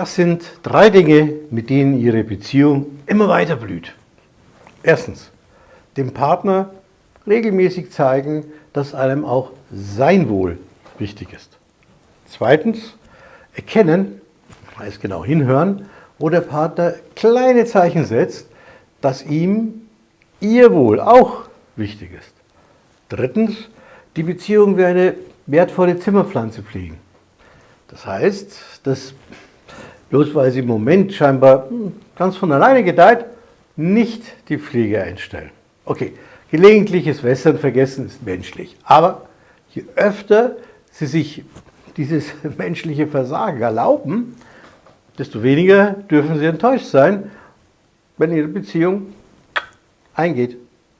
Das sind drei Dinge, mit denen Ihre Beziehung immer weiter blüht. Erstens, dem Partner regelmäßig zeigen, dass einem auch sein Wohl wichtig ist. Zweitens, erkennen, heißt genau hinhören, wo der Partner kleine Zeichen setzt, dass ihm ihr Wohl auch wichtig ist. Drittens, die Beziehung wie eine wertvolle Zimmerpflanze pflegen. Das heißt, dass bloß weil sie im Moment scheinbar hm, ganz von alleine gedeiht, nicht die Pflege einstellen. Okay, gelegentliches Wässern vergessen ist menschlich, aber je öfter sie sich dieses menschliche Versagen erlauben, desto weniger dürfen sie enttäuscht sein, wenn ihre Beziehung eingeht.